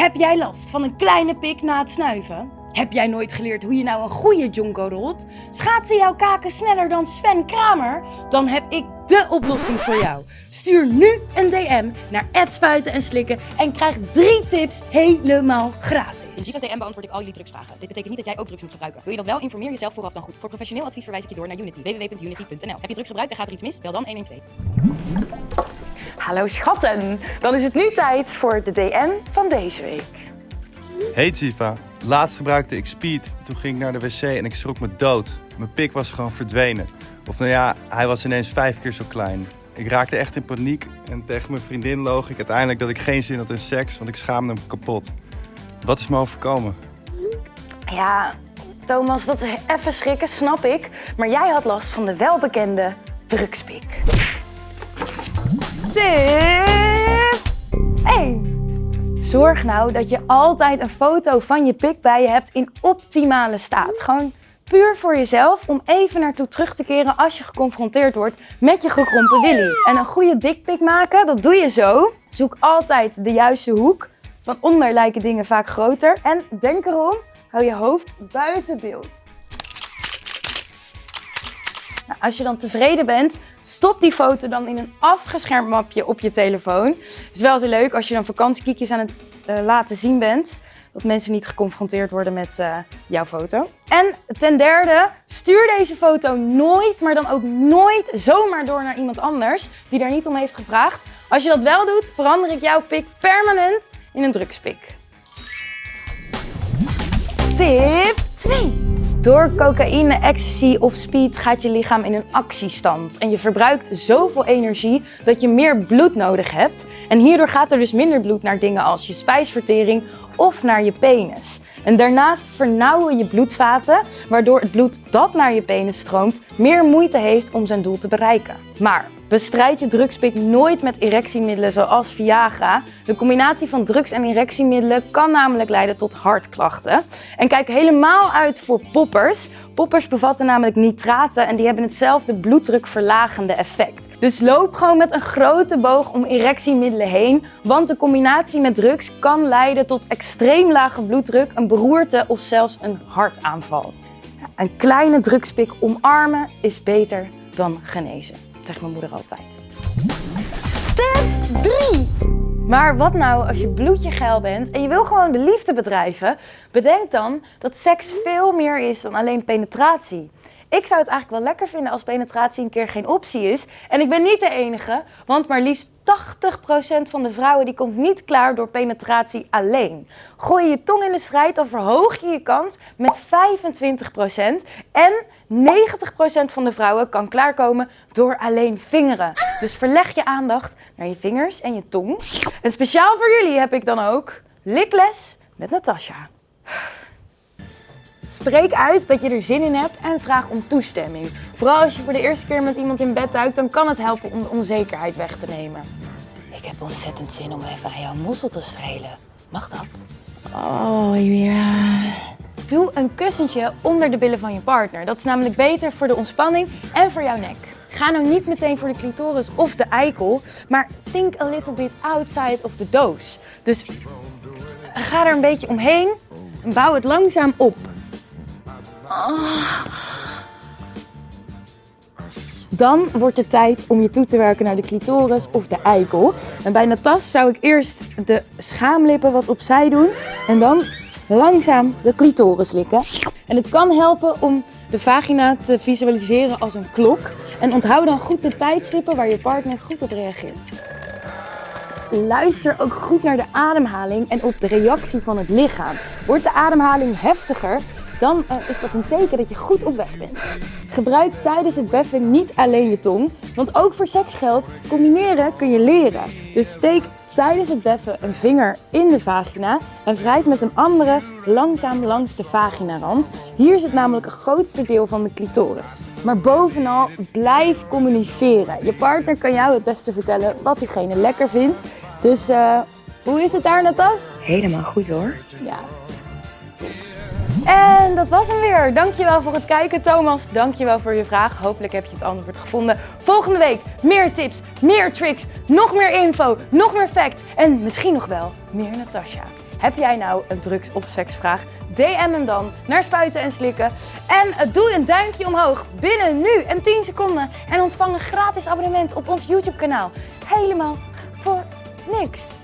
Heb jij last van een kleine pik na het snuiven? Heb jij nooit geleerd hoe je nou een goede jonko rolt? Schaatsen jouw kaken sneller dan Sven Kramer? Dan heb ik de oplossing voor jou. Stuur nu een DM naar spuiten en slikken en krijg drie tips helemaal gratis. In Giva's DM beantwoord ik al jullie drugsvragen. Dit betekent niet dat jij ook drugs moet gebruiken. Wil je dat wel? Informeer jezelf vooraf dan goed. Voor professioneel advies verwijs ik je door naar Unity. www.unity.nl Heb je drugs gebruikt en gaat er iets mis? Bel dan 112. Hallo schatten, dan is het nu tijd voor de DM van deze week. Hey Ziva, laatst gebruikte ik speed. Toen ging ik naar de wc en ik schrok me dood. Mijn pik was gewoon verdwenen. Of nou ja, hij was ineens vijf keer zo klein. Ik raakte echt in paniek en tegen mijn vriendin loog ik uiteindelijk dat ik geen zin had in seks, want ik schaamde me kapot. Wat is me overkomen? Ja, Thomas, dat is even schrikken, snap ik. Maar jij had last van de welbekende drugspik. Tip 1. Zorg nou dat je altijd een foto van je pik bij je hebt in optimale staat. Gewoon puur voor jezelf om even naartoe terug te keren als je geconfronteerd wordt met je gekrompen willy. En een goede dikpik maken, dat doe je zo. Zoek altijd de juiste hoek. Van onder lijken dingen vaak groter. En denk erom, hou je hoofd buiten beeld. Als je dan tevreden bent, stop die foto dan in een afgeschermd mapje op je telefoon. Het is wel zo leuk als je dan vakantiekiekjes aan het uh, laten zien bent. Dat mensen niet geconfronteerd worden met uh, jouw foto. En ten derde, stuur deze foto nooit, maar dan ook nooit zomaar door naar iemand anders die daar niet om heeft gevraagd. Als je dat wel doet, verander ik jouw pik permanent in een drugspik. Tip 2. Door cocaïne, ecstasy of speed gaat je lichaam in een actiestand. En je verbruikt zoveel energie dat je meer bloed nodig hebt. En hierdoor gaat er dus minder bloed naar dingen als je spijsvertering of naar je penis. En daarnaast vernauwen je bloedvaten, waardoor het bloed dat naar je penis stroomt meer moeite heeft om zijn doel te bereiken. Maar bestrijd je drugspik nooit met erectiemiddelen zoals Viagra. De combinatie van drugs en erectiemiddelen kan namelijk leiden tot hartklachten. En kijk helemaal uit voor poppers. Poppers bevatten namelijk nitraten en die hebben hetzelfde bloeddrukverlagende effect. Dus loop gewoon met een grote boog om erectiemiddelen heen, want de combinatie met drugs kan leiden tot extreem lage bloeddruk, een beroerte of zelfs een hartaanval. Een kleine drugspik omarmen is beter dan genezen, zegt mijn moeder altijd. Tip 3. Maar wat nou als je bloedje geil bent en je wil gewoon de liefde bedrijven? Bedenk dan dat seks veel meer is dan alleen penetratie. Ik zou het eigenlijk wel lekker vinden als penetratie een keer geen optie is. En ik ben niet de enige, want maar liefst 80% van de vrouwen die komt niet klaar door penetratie alleen. Gooi je tong in de strijd, dan verhoog je je kans met 25%. En 90% van de vrouwen kan klaarkomen door alleen vingeren. Dus verleg je aandacht naar je vingers en je tong. En speciaal voor jullie heb ik dan ook likles met Natasha. Spreek uit dat je er zin in hebt en vraag om toestemming. Vooral als je voor de eerste keer met iemand in bed duikt, dan kan het helpen om de onzekerheid weg te nemen. Ik heb ontzettend zin om even aan jouw mossel te strelen. Mag dat? Oh ja. Doe een kussentje onder de billen van je partner. Dat is namelijk beter voor de ontspanning en voor jouw nek. Ga nou niet meteen voor de clitoris of de eikel, maar think a little bit outside of the dose. Dus ga er een beetje omheen en bouw het langzaam op. Dan wordt het tijd om je toe te werken naar de clitoris of de eikel. En bij Natas zou ik eerst de schaamlippen wat opzij doen en dan langzaam de clitoris likken. En het kan helpen om de vagina te visualiseren als een klok. En onthoud dan goed de tijdstippen waar je partner goed op reageert. Luister ook goed naar de ademhaling en op de reactie van het lichaam. Wordt de ademhaling heftiger, dan uh, is dat een teken dat je goed op weg bent. Gebruik tijdens het beffen niet alleen je tong, want ook voor seks geldt, combineren kun je leren. Dus steek tijdens het beffen een vinger in de vagina en wrijf met een andere langzaam langs de vaginarand. Hier zit namelijk het grootste deel van de clitoris. Maar bovenal, blijf communiceren. Je partner kan jou het beste vertellen wat diegene lekker vindt. Dus uh, hoe is het daar, Natas? Helemaal goed hoor. Ja, en dat was hem weer. Dankjewel voor het kijken, Thomas. Dankjewel voor je vraag. Hopelijk heb je het antwoord gevonden. Volgende week meer tips, meer tricks, nog meer info, nog meer facts en misschien nog wel meer Natasha. Heb jij nou een drugs- of seksvraag? DM hem dan naar Spuiten en Slikken. En eh, doe een duimpje omhoog binnen nu en 10 seconden. En ontvang een gratis abonnement op ons YouTube kanaal. Helemaal voor niks.